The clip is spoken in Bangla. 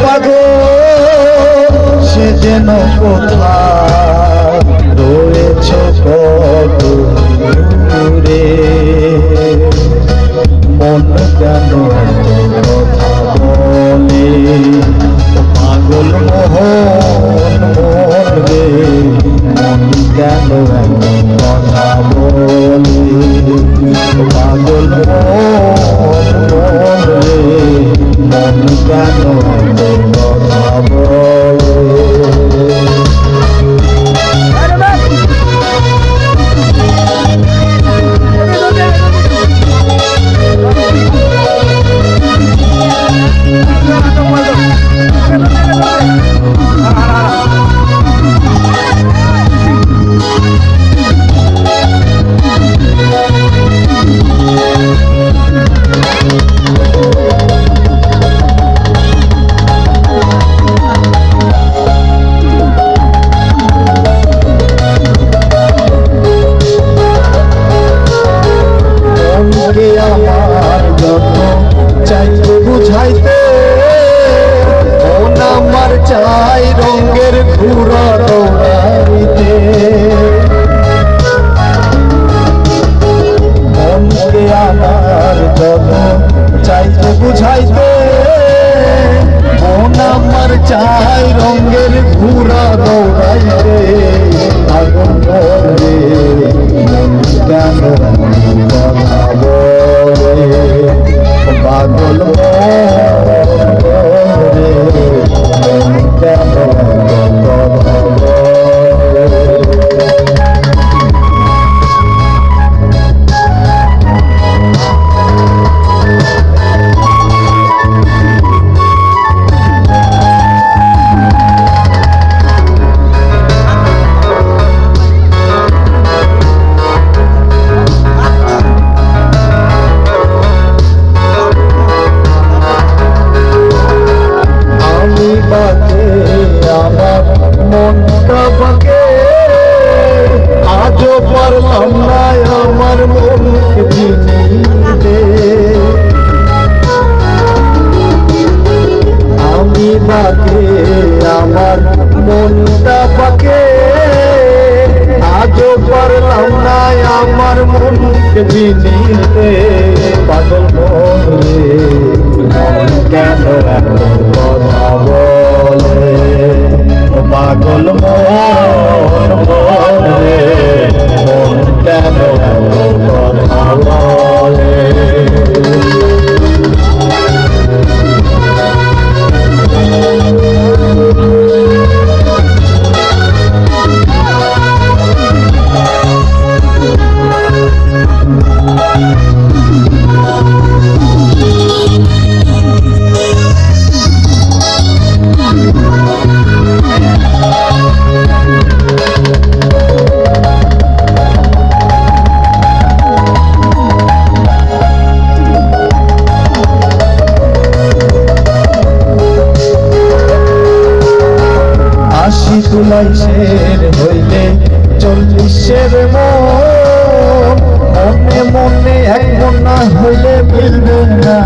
পাগল সে যেন কোথায়? তব চাইতে বুঝাইতে মন আমার চাই রঙের ঘুরা থাকে আমার মনটা পাকে। আজও পারলাম না আমার মনকে চিনিতে, পাগল মন কেন কথা বলে? পাগল কিসের মন। মনে মনে এক মনা হইলে মিলবে না।